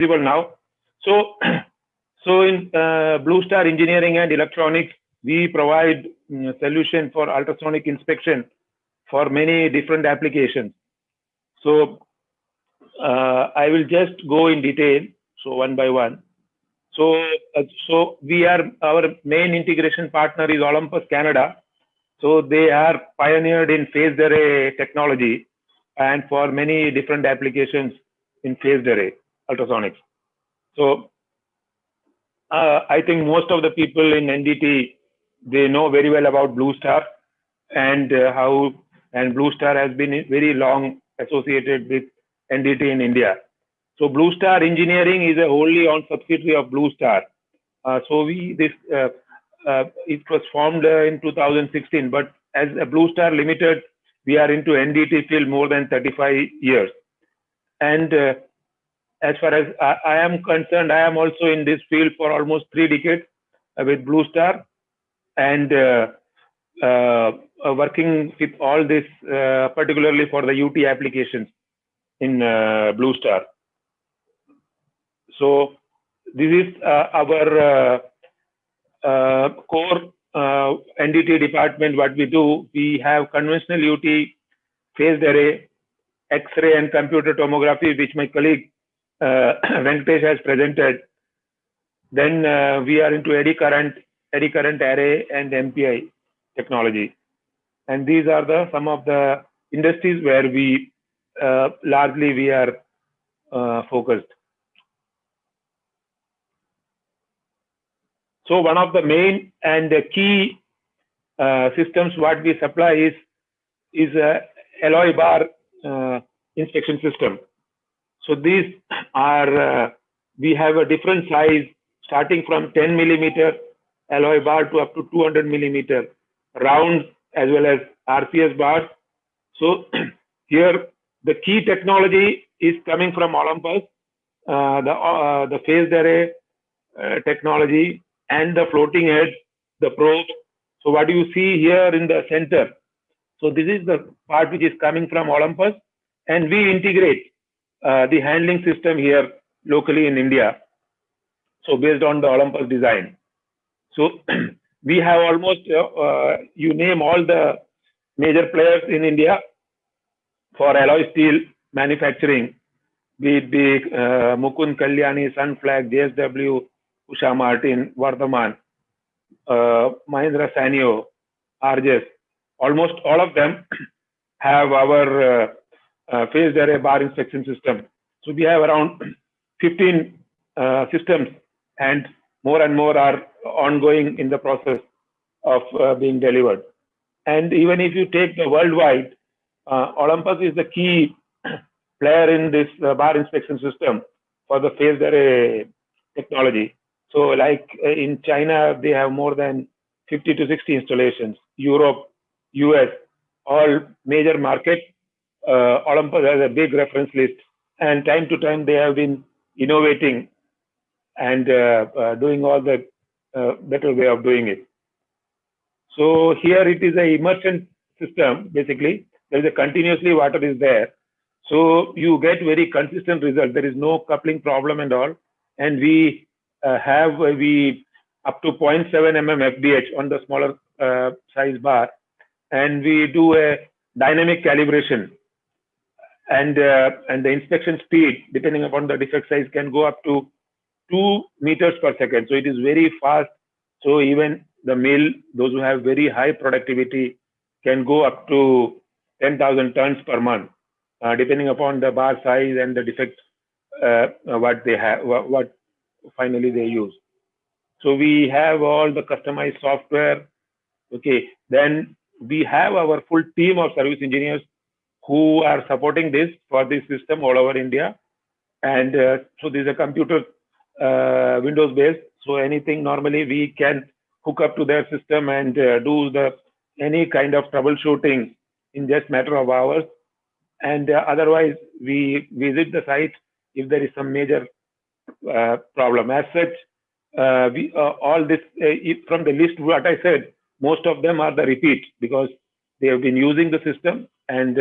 visible now. So, so in uh, Blue Star Engineering and Electronics, we provide um, solution for ultrasonic inspection for many different applications. So uh, I will just go in detail, so one by one. So, uh, so we are our main integration partner is Olympus Canada. So they are pioneered in phased array technology and for many different applications in phased array ultrasonics. So uh, I think most of the people in NDT they know very well about Blue Star and uh, how and Blue Star has been very long associated with NDT in India. So Blue Star Engineering is a wholly owned subsidiary of Blue Star. Uh, so we this uh, uh, it was formed uh, in 2016, but as a Blue Star Limited, we are into NDT field more than 35 years. And as far as I, I, am concerned, I am also in this field for almost three decades uh, with Blue Star, and working with all this, particularly for the UT applications in Blue Star. So this is uh, our uh, uh, core NDT department. What we do, we have conventional UT, phased array, X-ray and computer tomography, which my colleague uh, Venkatesh has presented. Then uh, we are into eddy current, eddy current array and MPI technology. And these are the some of the industries where we uh, largely we are focused. So one of the main and the key uh, systems what we supply is is a alloy bar uh, inspection system. So these are uh, we have a different size starting from 10 millimeter alloy bar to up to 200 millimeter rounds as well as RCS bars. So here the key technology is coming from Olympus, uh, the uh, the phased array uh, technology and the floating head, the probe. So what do you see here in the center? So this is the part which is coming from Olympus and we integrate uh, the handling system here locally in India. So based on the Olympus design. So we have almost, uh, uh, you name all the major players in India for alloy steel manufacturing, be it be uh, Mukund Kalyani, Sunflag, JSW, Usha Martin, Vardhaman, uh, Mahindra Sanyo, Arges, almost all of them have our uh, uh, phased array bar inspection system. So we have around 15 uh, systems and more and more are ongoing in the process of uh, being delivered. And even if you take the worldwide, uh, Olympus is the key player in this bar inspection system for the phased array technology. So like uh, in China, they have more than 50 to 60 installations. Europe, US, all major markets. Uh, Olympus has a big reference list, and time to time they have been innovating and uh, uh, doing all the uh, better way of doing it. So here it is a immersion system. Basically, there is a continuously water is there, so you get very consistent result. There is no coupling problem and all, and we have we up to 0.7 mm FBH on the smaller size bar, and we do a dynamic calibration. And and the inspection speed, depending upon the defect size, can go up to two meters per second. So it is very fast. So even the mill, those who have very high productivity, can go up to 10,000 tons per month, uh, depending upon the bar size and the defect uh, what they have, what finally they use. So we have all the customized software. Okay, then we have our full team of service engineers who are supporting this for this system all over India. And uh, so this is a computer uh, Windows based. So anything normally we can hook up to their system and uh, do the any kind of troubleshooting in just matter of hours. And uh, otherwise we visit the site if there is some major uh, problem. As such, uh, we all this from the list what I said, most of them are the repeat because they have been using the system and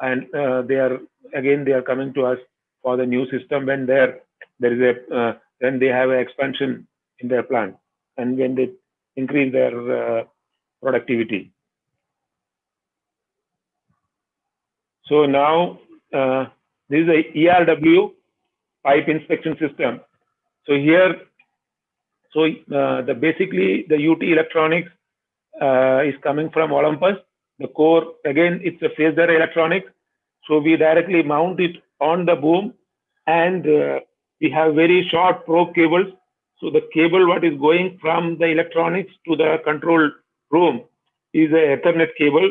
and they are again they are coming to us for the new system when their there is a uh, then they have an expansion in their plant and when they increase their uh, productivity. So now uh, this is a ERW pipe inspection system. So here, so uh, the basically the UT electronics uh, is coming from Olympus. The core again, it's a phased array electronics. So we directly mount it on the boom, and uh, we have very short probe cables. So the cable what is going from the electronics to the control room is a Ethernet cable.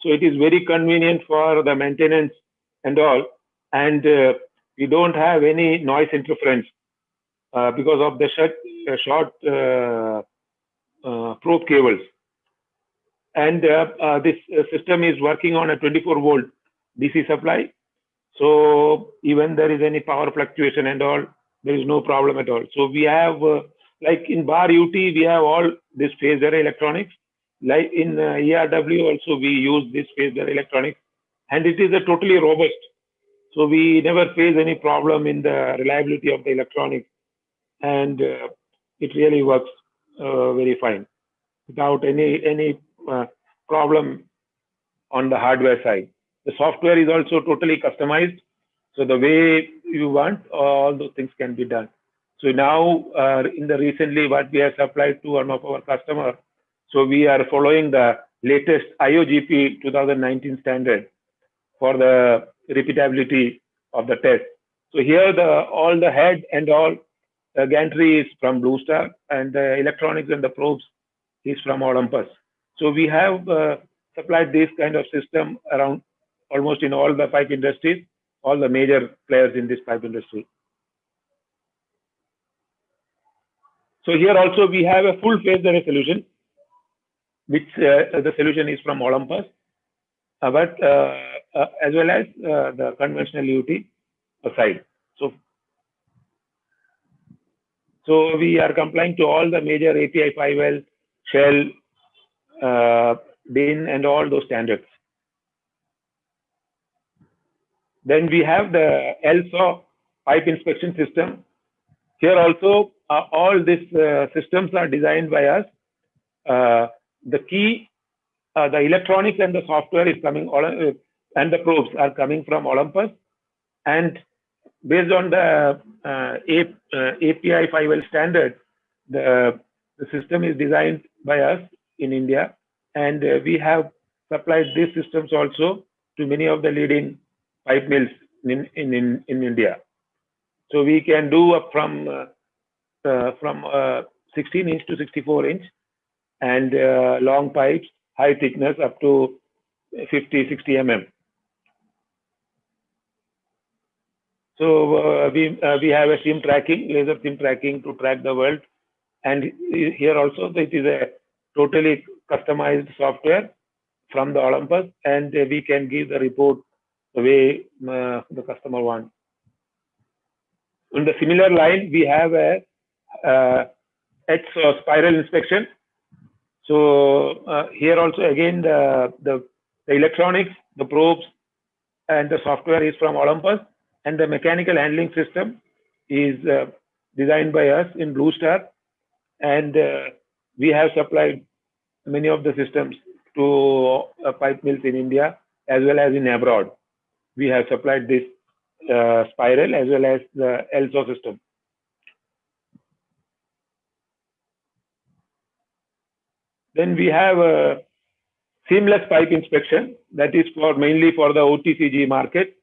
So it is very convenient for the maintenance and all. And uh, we don't have any noise interference uh, because of the short, uh, short uh, uh, probe cables. And uh, this system is working on a 24 volt DC supply. So even there is any power fluctuation and all, there is no problem at all. So we have, like in bar UT, we have all this phase array electronics like in uh, ERW also we use this phased array electronics and it is a totally robust. So we never face any problem in the reliability of the electronics and uh, it really works uh, very fine without any any uh, problem on the hardware side. The software is also totally customized. So the way you want, all those things can be done. So now uh, in the recently what we have supplied to one of our customers, so we are following the latest IOGP 2019 standard for the repeatability of the test. So here the all the head and all the gantry is from Blue Star and the electronics and the probes is from Olympus. So we have uh, supplied this kind of system around almost in all the pipe industries, all the major players in this pipe industry. So here also we have a full phase array solution which uh, the solution is from Olympus, uh, but uh, as well as the conventional UT side. So, so we are complying to all the major API 5L, Shell, DIN, and all those standards. Then we have the LSAW pipe inspection system. Here also, uh, all these uh, systems are designed by us. Uh, the key, uh, the electronics and the software is coming, uh, and the probes are coming from Olympus. And based on the uh, API 5L standard, the, the system is designed by us in India. And we have supplied these systems also to many of the leading pipe mills in, in, in, in India. So we can do up from uh, uh, from uh, 16 inch to 64 inch and uh, long pipes, high thickness up to 50, 60 mm. So uh, we uh, we have a seam tracking, laser seam tracking to track the weld, and here also it is a totally customized software from the Olympus, and we can give the report the way uh, the customer wants. In the similar line, we have a uh, ETS spiral inspection so uh, here also again the, the, the electronics, the probes, and the software is from Olympus, and the mechanical handling system is uh, designed by us in Blue Star, and uh, we have supplied many of the systems to uh, pipe mills in India as well as in abroad. We have supplied this uh, spiral as well as the LSAW system. Then we have a seamless pipe inspection that is for mainly for the OCTG market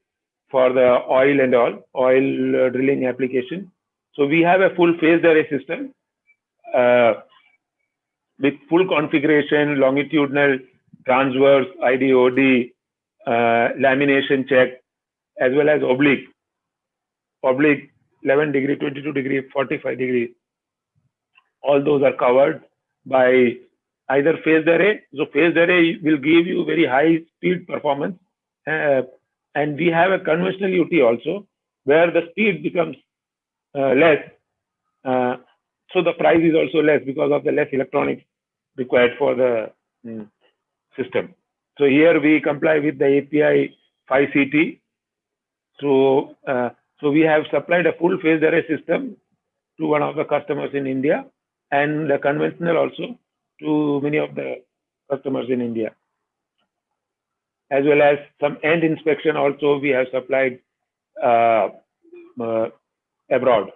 for the oil and all oil uh, drilling application. So we have a full phased array system uh, with full configuration, longitudinal, transverse, IDOD, uh, lamination check, as well as oblique, oblique 11 degree, 22 degree, 45 degree. All those are covered by either phased array. So phased array will give you very high speed performance. Uh, and we have a conventional UT also where the speed becomes uh, less. Uh, so the price is also less because of the less electronics required for the mm, system. So here we comply with the API 5CT. So, uh, So we have supplied a full phased array system to one of the customers in India and the conventional also to many of the customers in India. As well as some end inspection also we have supplied uh, uh, abroad.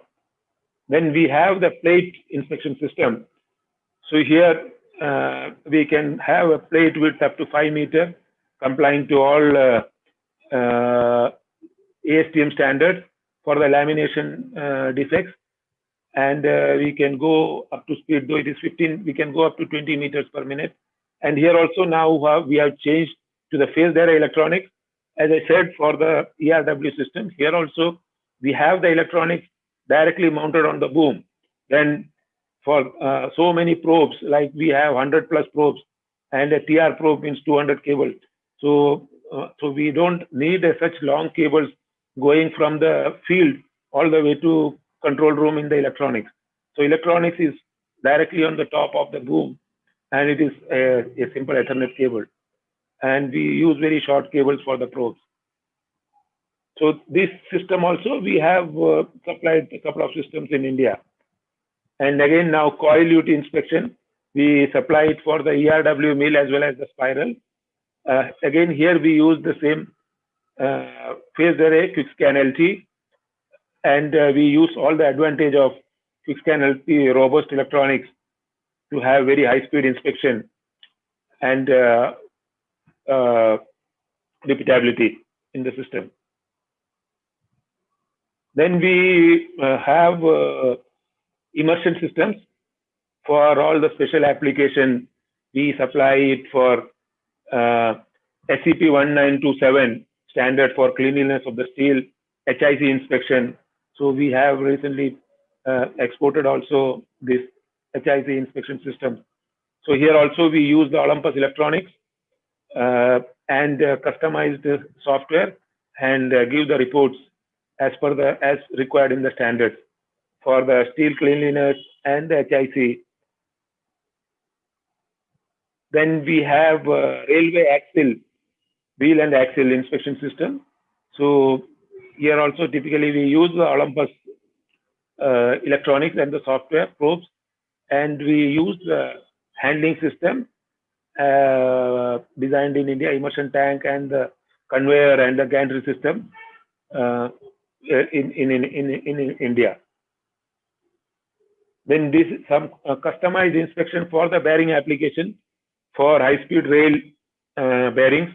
Then we have the plate inspection system. So here uh, we can have a plate width up to 5 meter complying to all uh, uh, ASTM standards for the lamination uh, defects. And uh, we can go up to speed though it is 15 we can go up to 20 meters per minute. And here also now we have changed to the phased array electronics. As i said for the erw system here also we have the electronics directly mounted on the boom. Then for uh, so many probes like we have 100 plus probes and a tr probe means 200 cables so uh, so we don't need such long cables going from the field all the way to control room in the electronics. So electronics is directly on the top of the boom and it is a, a simple Ethernet cable. And we use very short cables for the probes. So this system also, we have uh, supplied a couple of systems in India. And again, now coil UT inspection, we supply it for the ERW mill as well as the spiral. Uh, again, here we use the same uh, phase array QuickScan LT and uh, we use all the advantage of QuickScan LT robust electronics to have very high speed inspection and uh, uh, repeatability in the system. Then we uh, have uh, immersion systems for all the special application. We supply it for uh, SEP 1927 standard for cleanliness of the steel, HIC inspection, so we have recently uh, exported also this HIC inspection system. So here also we use the Olympus electronics uh, and uh, customized software and uh, give the reports as per the as required in the standards for the steel cleanliness and the HIC. Then we have uh, railway axle, wheel and axle inspection system. So here also typically we use the Olympus uh, electronics and the software probes, and we use the handling system uh, designed in India, immersion tank and the conveyor and the gantry system uh, in, in, in, in, in India. Then this is some uh, customized inspection for the bearing application for high-speed rail uh, bearings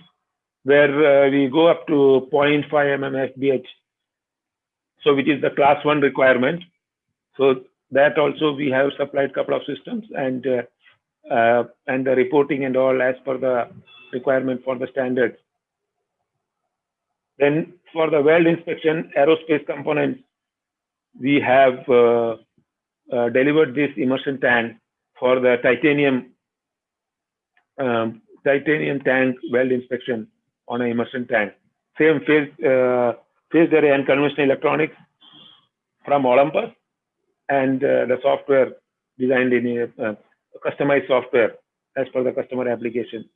where uh, we go up to 0.5 mm FBH, so which is the class one requirement. So that also we have supplied couple of systems and uh, uh, and the reporting and all as per the requirement for the standards. Then for the weld inspection, aerospace components, we have uh, uh, delivered this immersion tank for the titanium um, titanium tank weld inspection on an immersion tank. Same phase, uh, phased array and conventional electronics from Olympus and uh, the software designed in a uh, customized software as per the customer application.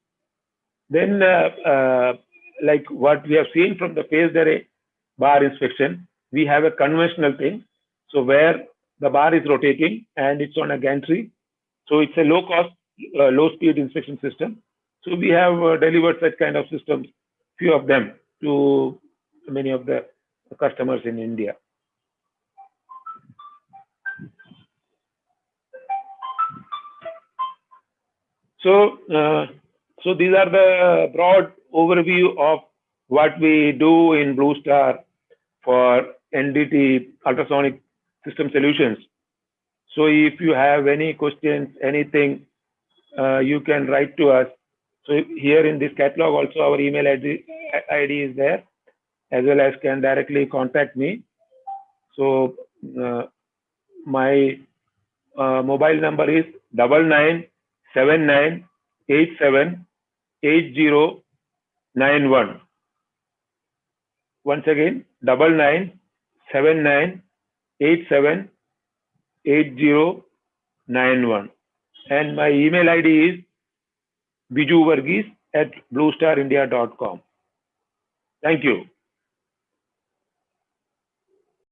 Then, uh, uh, like what we have seen from the phased array bar inspection, we have a conventional thing. So where the bar is rotating and it's on a gantry. So it's a low cost, uh, low speed inspection system. So we have uh, delivered such kind of systems few of them to many of the customers in India. So, uh, so these are the broad overview of what we do in Blue Star for NDT ultrasonic system solutions. So if you have any questions, anything, uh, you can write to us so here in this catalog also our email ID, ID is there as well as can directly contact me. So uh, my uh, mobile number is double nine seven nine eight seven eight zero nine one. Once again, double nine seven nine eight seven eight zero nine one. And my email ID is Biju Varghese at bluestarindia.com. Thank you.